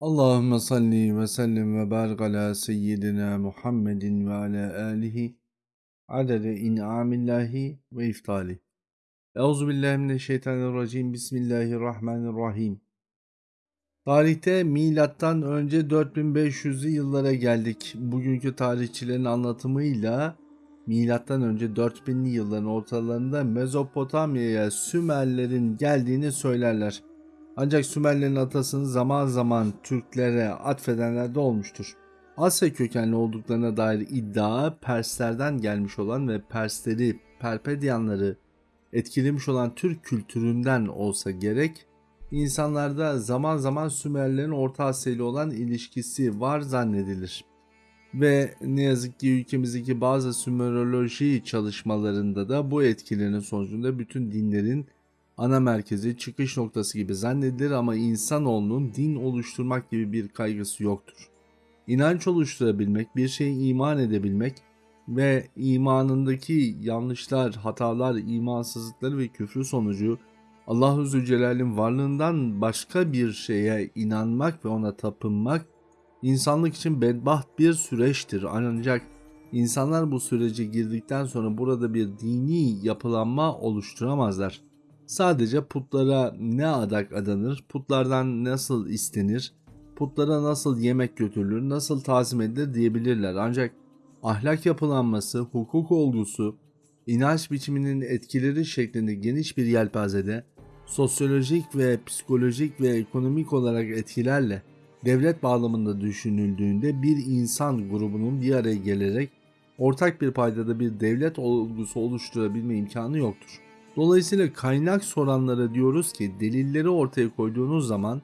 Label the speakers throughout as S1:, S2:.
S1: Allahümme salli ve sellim ve barik ala seyyidina Muhammedin ve ala alihi adede in'amillahi ve iftali. Euzubillahimineşşeytanirracim. Bismillahirrahmanirrahim. Tarihte milattan önce 4500'lü yıllara geldik. Bugünkü tarihçilerin anlatımıyla milattan önce 4000'li yılların ortalarında Mezopotamya'ya Sümerlerin geldiğini söylerler. Ancak Sümerlerin atasını zaman zaman Türklere atfedenler de olmuştur. Asya kökenli olduklarına dair iddia Perslerden gelmiş olan ve Persleri, Perpedyanları etkilemiş olan Türk kültüründen olsa gerek, insanlarda zaman zaman Sümerlerin Orta Asya ile olan ilişkisi var zannedilir. Ve ne yazık ki ülkemizdeki bazı Sümeroloji çalışmalarında da bu etkilerin sonucunda bütün dinlerin ana merkezi, çıkış noktası gibi zannedilir ama insanoğlunun din oluşturmak gibi bir kaygısı yoktur. İnanç oluşturabilmek, bir şeye iman edebilmek ve imanındaki yanlışlar, hatalar, imansızlıkları ve küfrü sonucu Allahu Zülcelal'in varlığından başka bir şeye inanmak ve ona tapınmak insanlık için bedbaht bir süreçtir. Ancak insanlar bu sürece girdikten sonra burada bir dini yapılanma oluşturamazlar. Sadece putlara ne adak adanır, putlardan nasıl istenir, putlara nasıl yemek götürülür, nasıl tazim edilir diyebilirler. Ancak ahlak yapılanması, hukuk olgusu, inanç biçiminin etkileri şeklinde geniş bir yelpazede sosyolojik ve psikolojik ve ekonomik olarak etkilerle devlet bağlamında düşünüldüğünde bir insan grubunun bir araya gelerek ortak bir paydada bir devlet olgusu oluşturabilme imkanı yoktur. Dolayısıyla kaynak soranlara diyoruz ki delilleri ortaya koyduğunuz zaman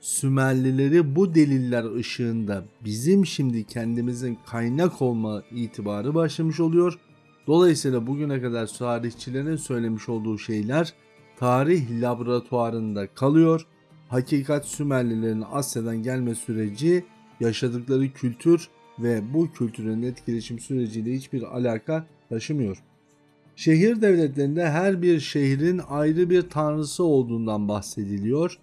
S1: Sümerlileri bu deliller ışığında bizim şimdi kendimizin kaynak olma itibarı başlamış oluyor. Dolayısıyla bugüne kadar tarihçilerin söylemiş olduğu şeyler tarih laboratuvarında kalıyor. Hakikat Sümerlilerin Asya'dan gelme süreci, yaşadıkları kültür ve bu kültürün etkileşim süreciyle hiçbir alaka taşımıyor. Şehir devletlerinde her bir şehrin ayrı bir tanrısı olduğundan bahsediliyor.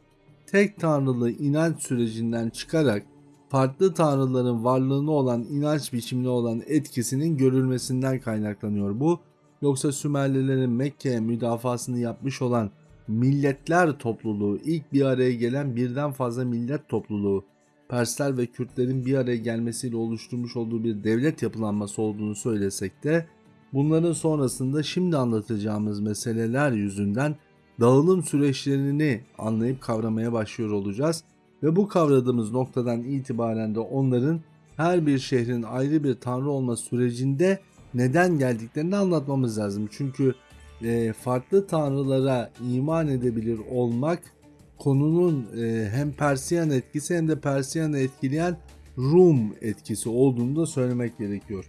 S1: Tek tanrılı inanç sürecinden çıkarak farklı tanrıların varlığına olan inanç biçimine olan etkisinin görülmesinden kaynaklanıyor bu. Yoksa Sümerlilerin Mekke'ye müdafasını yapmış olan milletler topluluğu, ilk bir araya gelen birden fazla millet topluluğu, Persler ve Kürtlerin bir araya gelmesiyle oluşturmuş olduğu bir devlet yapılanması olduğunu söylesek de Bunların sonrasında şimdi anlatacağımız meseleler yüzünden dağılım süreçlerini anlayıp kavramaya başlıyor olacağız ve bu kavradığımız noktadan itibaren de onların her bir şehrin ayrı bir tanrı olma sürecinde neden geldiklerini anlatmamız lazım. Çünkü e, farklı tanrılara iman edebilir olmak konunun e, hem Persiyan etkisi hem de Persiyan'ı etkileyen Rum etkisi olduğunu da söylemek gerekiyor.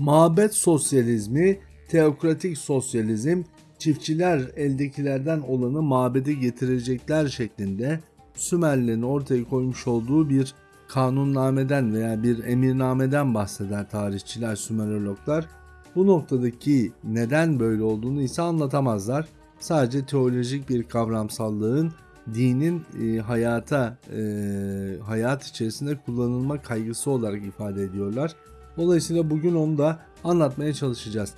S1: Mabet sosyalizmi, teokratik sosyalizm, çiftçiler eldekilerden olanı mabede getirecekler şeklinde Sümerlerin ortaya koymuş olduğu bir kanunnameden veya bir emirnameden bahseder tarihçiler, Sümerologlar. Bu noktadaki neden böyle olduğunu ise anlatamazlar. Sadece teolojik bir kavramsallığın dinin e, hayata e, hayat içerisinde kullanılma kaygısı olarak ifade ediyorlar. Dolayısıyla bugün onu da anlatmaya çalışacağız.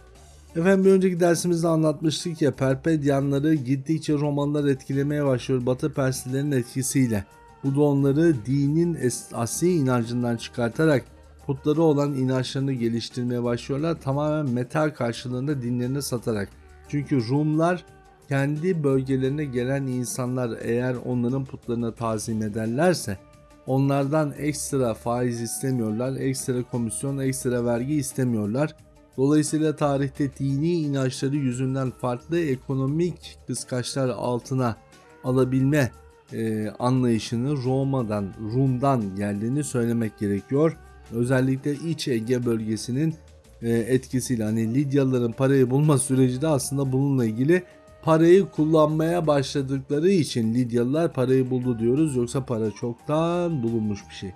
S1: Efendim bir önceki dersimizde anlatmıştık ya Perpedyanları gittikçe Romalılar etkilemeye başlıyor Batı Perslilerin etkisiyle. Bu da onları dinin asli inancından çıkartarak putları olan inançlarını geliştirmeye başlıyorlar. Tamamen metal karşılığında dinlerini satarak. Çünkü Rumlar kendi bölgelerine gelen insanlar eğer onların putlarına tazim ederlerse Onlardan ekstra faiz istemiyorlar, ekstra komisyon, ekstra vergi istemiyorlar. Dolayısıyla tarihte dini inançları yüzünden farklı ekonomik kıskaçlar altına alabilme e, anlayışını Roma'dan, Rum'dan geldiğini söylemek gerekiyor. Özellikle İç Ege bölgesinin e, etkisiyle hani Lidyalıların parayı bulma süreci de aslında bununla ilgili parayı kullanmaya başladıkları için Lidyalılar parayı buldu diyoruz yoksa para çoktan bulunmuş bir şey.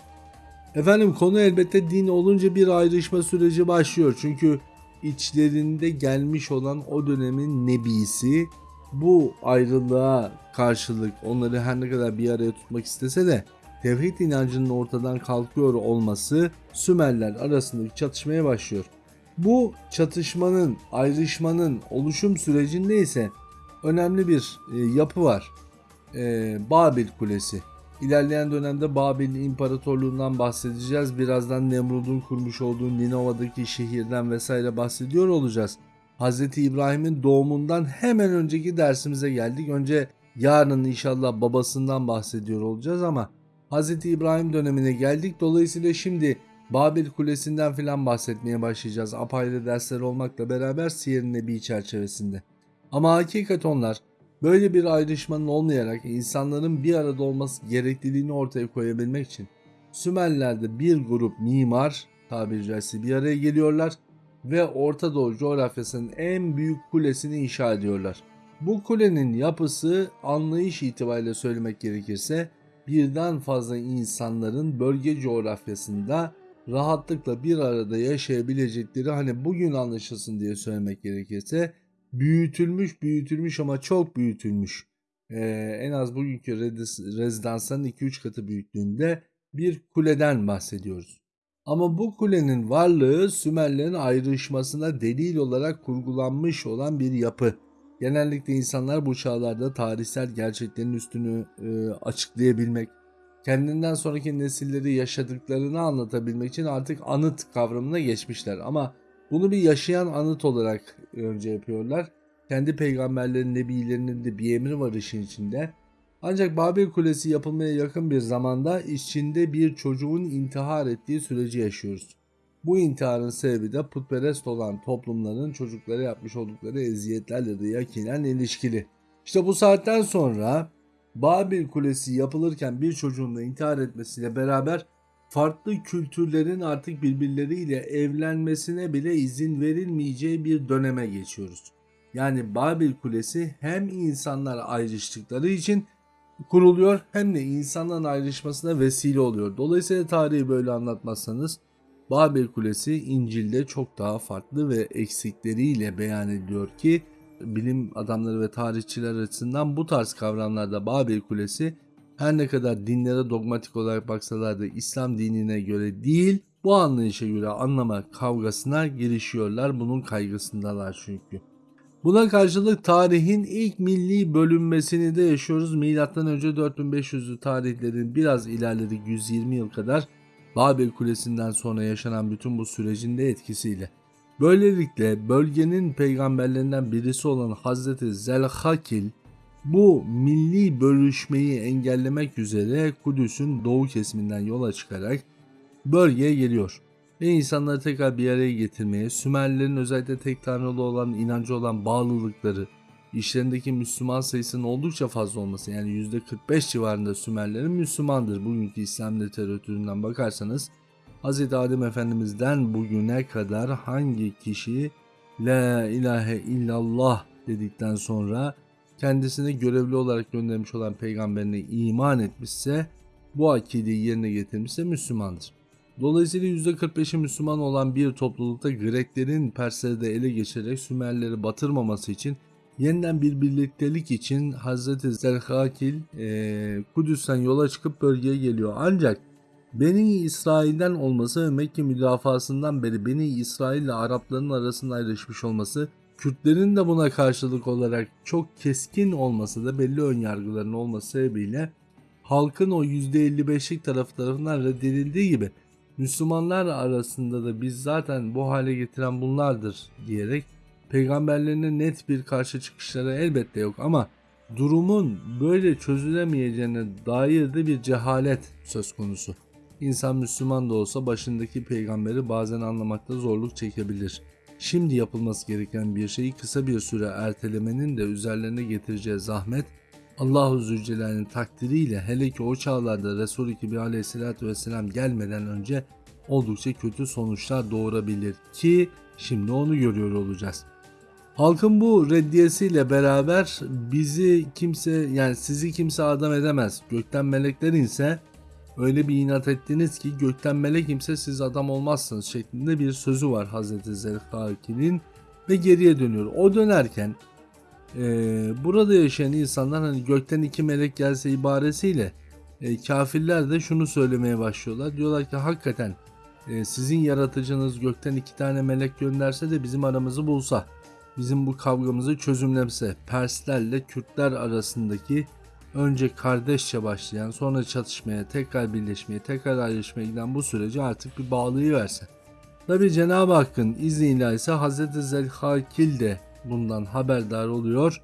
S1: Efendim konu elbette din olunca bir ayrışma süreci başlıyor. Çünkü içlerinde gelmiş olan o dönemin nebisi bu ayrılığa karşılık onları her ne kadar bir araya tutmak istese de tevhid inancının ortadan kalkıyor olması Sümerler arasındaki çatışmaya başlıyor. Bu çatışmanın, ayrışmanın oluşum sürecinde ise önemli bir e, yapı var. E, Babil Kulesi. İlerleyen dönemde Babil İmparatorluğundan bahsedeceğiz. Birazdan Nemrud'un kurmuş olduğu Ninova'daki şehirden vesaire bahsediyor olacağız. Hz. İbrahim'in doğumundan hemen önceki dersimize geldik. Önce yarın inşallah babasından bahsediyor olacağız ama Hz. İbrahim dönemine geldik. Dolayısıyla şimdi Babil Kulesi'nden filan bahsetmeye başlayacağız. Apayrı dersler olmakla beraber Siyer Nebi çerçevesinde. Ama hakikat onlar böyle bir ayrışmanın olmayarak insanların bir arada olması gerekliliğini ortaya koyabilmek için Sümerler'de bir grup mimar tabiri caizse bir araya geliyorlar ve Orta Doğu coğrafyasının en büyük kulesini inşa ediyorlar. Bu kulenin yapısı anlayış itibariyle söylemek gerekirse birden fazla insanların bölge coğrafyasında rahatlıkla bir arada yaşayabilecekleri hani bugün anlaşılsın diye söylemek gerekirse büyütülmüş büyütülmüş ama çok büyütülmüş ee, en az bugünkü rez- rezidansların 2-3 katı büyüklüğünde bir kuleden bahsediyoruz. Ama bu kulenin varlığı Sümerlerin ayrışmasına delil olarak kurgulanmış olan bir yapı. Genellikle insanlar bu çağlarda tarihsel gerçeklerin üstünü e, açıklayabilmek, kendinden sonraki nesilleri yaşadıklarını anlatabilmek için artık anıt kavramına geçmişler. Ama bunu bir yaşayan anıt olarak önce yapıyorlar. Kendi peygamberlerin, nebilerinin de bir emri var işin içinde. Ancak Babil Kulesi yapılmaya yakın bir zamanda içinde bir çocuğun intihar ettiği süreci yaşıyoruz. Bu intiharın sebebi de putperest olan toplumların çocuklara yapmış oldukları eziyetlerle de yakinen ilişkili. İşte bu saatten sonra Babil Kulesi yapılırken bir çocuğun da intihar etmesiyle beraber farklı kültürlerin artık birbirleriyle evlenmesine bile izin verilmeyeceği bir döneme geçiyoruz. Yani Babil Kulesi hem insanlar ayrıştıkları için kuruluyor hem de insanların ayrışmasına vesile oluyor. Dolayısıyla tarihi böyle anlatmazsanız Babil Kulesi İncil'de çok daha farklı ve eksikleriyle beyan ediliyor ki bilim adamları ve tarihçiler açısından bu tarz kavramlarda Babil Kulesi her ne kadar dinlere dogmatik olarak baksalar da İslam dinine göre değil bu anlayışa göre anlama kavgasına girişiyorlar. Bunun kaygısındalar çünkü. Buna karşılık tarihin ilk milli bölünmesini de yaşıyoruz. Milattan önce 4500'lü tarihlerin biraz ilerledik 120 yıl kadar Babil Kulesi'nden sonra yaşanan bütün bu sürecin de etkisiyle. Böylelikle bölgenin peygamberlerinden birisi olan Hazreti Zelhakil bu milli bölüşmeyi engellemek üzere Kudüs'ün doğu kesiminden yola çıkarak bölgeye geliyor ve insanları tekrar bir araya getirmeye, Sümerlilerin özellikle tek tanrılı olan inancı olan bağlılıkları, işlerindeki Müslüman sayısının oldukça fazla olması yani %45 civarında Sümerlerin Müslümandır. Bugünkü İslam literatüründen bakarsanız Hz. Adem Efendimiz'den bugüne kadar hangi kişi La ilahe illallah dedikten sonra kendisine görevli olarak göndermiş olan peygamberine iman etmişse bu akideyi yerine getirmişse Müslümandır. Dolayısıyla %45'i Müslüman olan bir toplulukta Greklerin Persleri de ele geçirerek Sümerleri batırmaması için yeniden bir birliktelik için Hazreti Zerhakil e, Kudüs'ten yola çıkıp bölgeye geliyor. Ancak Beni İsrail'den olması ve Mekke müdafasından beri Beni İsrail ile Arapların arasında ayrışmış olması Kürtlerin de buna karşılık olarak çok keskin olması da belli önyargıların olması sebebiyle halkın o %55'lik tarafı tarafından reddedildiği gibi Müslümanlar arasında da biz zaten bu hale getiren bunlardır diyerek peygamberlerine net bir karşı çıkışları elbette yok ama durumun böyle çözülemeyeceğine dair de bir cehalet söz konusu. İnsan Müslüman da olsa başındaki peygamberi bazen anlamakta zorluk çekebilir. Şimdi yapılması gereken bir şeyi kısa bir süre ertelemenin de üzerlerine getireceği zahmet Allahu Zülcelal'in takdiriyle hele ki o çağlarda Resul-i Kibri aleyhissalatü vesselam gelmeden önce oldukça kötü sonuçlar doğurabilir ki şimdi onu görüyor olacağız. Halkın bu reddiyesiyle beraber bizi kimse yani sizi kimse adam edemez. Gökten melekler inse öyle bir inat ettiniz ki gökten melek imse siz adam olmazsınız şeklinde bir sözü var Hazreti Zelhaki'nin ve geriye dönüyor. O dönerken e, burada yaşayan insanlar hani gökten iki melek gelse ibaresiyle E, kafirler de şunu söylemeye başlıyorlar. Diyorlar ki hakikaten e, sizin yaratıcınız gökten iki tane melek gönderse de bizim aramızı bulsa, bizim bu kavgamızı çözümlemse, Perslerle Kürtler arasındaki önce kardeşçe başlayan, sonra çatışmaya, tekrar birleşmeye, tekrar ayrışmaya giden bu süreci artık bir bağlıyı verse. Tabi Cenab-ı Hakk'ın izniyle ise Hz. Zelhakil de bundan haberdar oluyor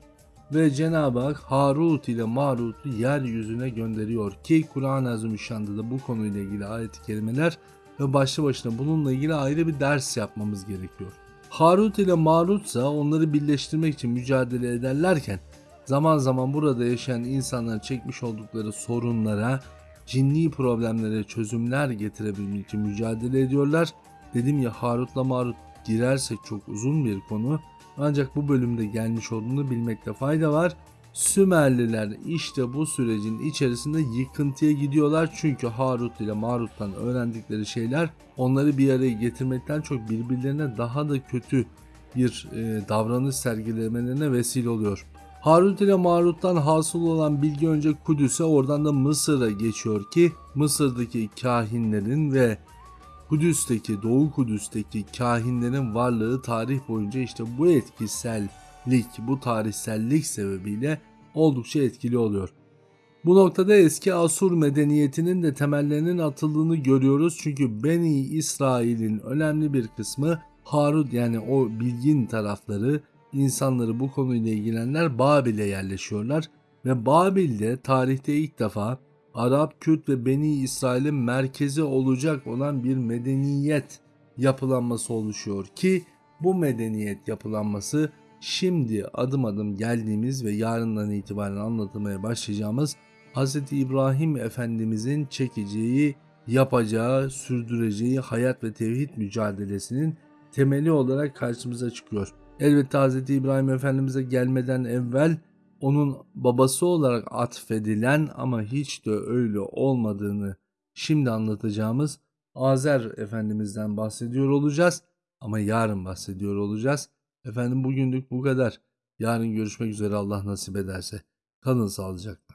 S1: ve Cenab-ı Hak Harut ile Marut'u yeryüzüne gönderiyor ki Kur'an-ı Azimüşşan'da da bu konuyla ilgili ayet-i kerimeler ve başlı başına bununla ilgili ayrı bir ders yapmamız gerekiyor. Harut ile Marut ise onları birleştirmek için mücadele ederlerken zaman zaman burada yaşayan insanların çekmiş oldukları sorunlara, cinni problemlere çözümler getirebilmek için mücadele ediyorlar. Dedim ya Harut'la Marut girersek çok uzun bir konu. Ancak bu bölümde gelmiş olduğunu bilmekte fayda var. Sümerliler işte bu sürecin içerisinde yıkıntıya gidiyorlar çünkü Harut ile Marut'tan öğrendikleri şeyler onları bir araya getirmekten çok birbirlerine daha da kötü bir e, davranış sergilemelerine vesile oluyor. Harut ile Marut'tan hasıl olan bilgi önce Kudüs'e oradan da Mısır'a geçiyor ki Mısır'daki kahinlerin ve Kudüs'teki Doğu Kudüs'teki kahinlerin varlığı tarih boyunca işte bu etkisellik, bu tarihsellik sebebiyle oldukça etkili oluyor. Bu noktada eski Asur medeniyetinin de temellerinin atıldığını görüyoruz. Çünkü Beni İsrail'in önemli bir kısmı Harut yani o bilgin tarafları insanları bu konuyla ilgilenenler Babil'e yerleşiyorlar ve Babil'de tarihte ilk defa Arap, Kürt ve Beni İsrail'in merkezi olacak olan bir medeniyet yapılanması oluşuyor ki bu medeniyet yapılanması şimdi adım adım geldiğimiz ve yarından itibaren anlatılmaya başlayacağımız Hz. İbrahim Efendimizin çekeceği, yapacağı, sürdüreceği hayat ve tevhid mücadelesinin temeli olarak karşımıza çıkıyor. Elbette Hz. İbrahim Efendimiz'e gelmeden evvel onun babası olarak atfedilen ama hiç de öyle olmadığını şimdi anlatacağımız Azer Efendimiz'den bahsediyor olacağız ama yarın bahsediyor olacağız. Efendim bugünlük bu kadar. Yarın görüşmek üzere Allah nasip ederse. Kalın sağlıcakla.